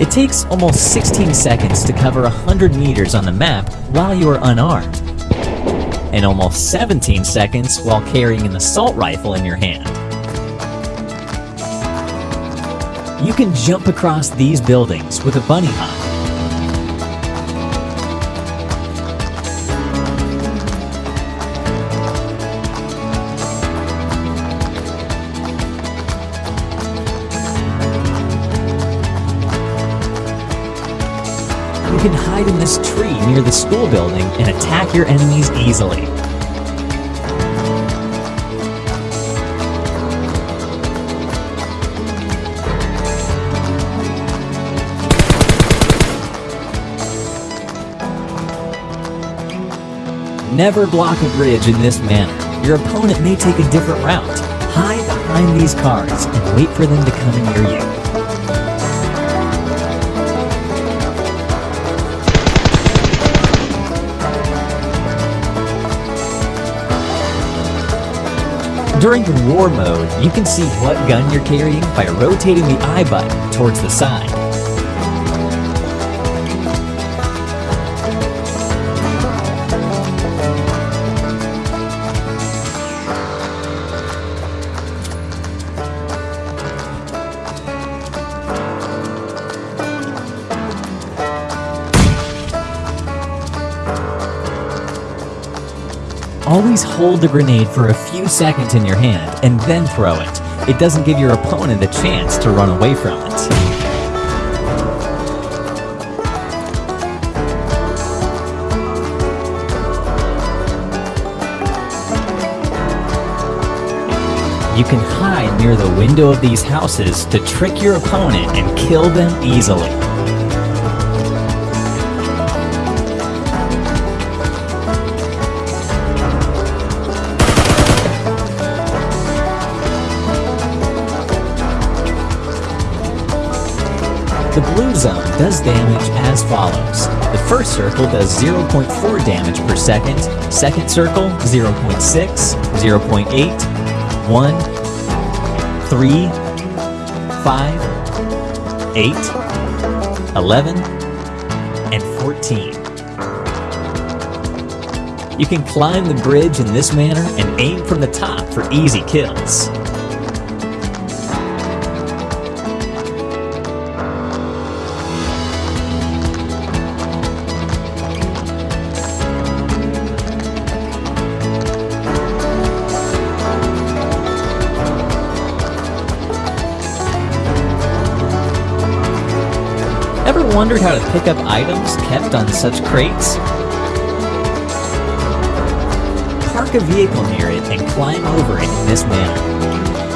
It takes almost 16 seconds to cover 100 meters on the map while you are unarmed, and almost 17 seconds while carrying an assault rifle in your hand. You can jump across these buildings with a bunny hop. You can hide in this tree near the school building and attack your enemies easily. Never block a bridge in this manner. Your opponent may take a different route. Hide behind these cars and wait for them to come near you. During war mode, you can see what gun you're carrying by rotating the eye button towards the side. Always hold the grenade for a few seconds in your hand and then throw it. It doesn't give your opponent a chance to run away from it. You can hide near the window of these houses to trick your opponent and kill them easily. The blue zone does damage as follows. The first circle does 0.4 damage per second, second circle 0.6, 0.8, 1, 3, 5, 8, 11, and 14. You can climb the bridge in this manner and aim from the top for easy kills. Wondered how to pick up items kept on such crates? Park a vehicle near it and climb over it in this manner.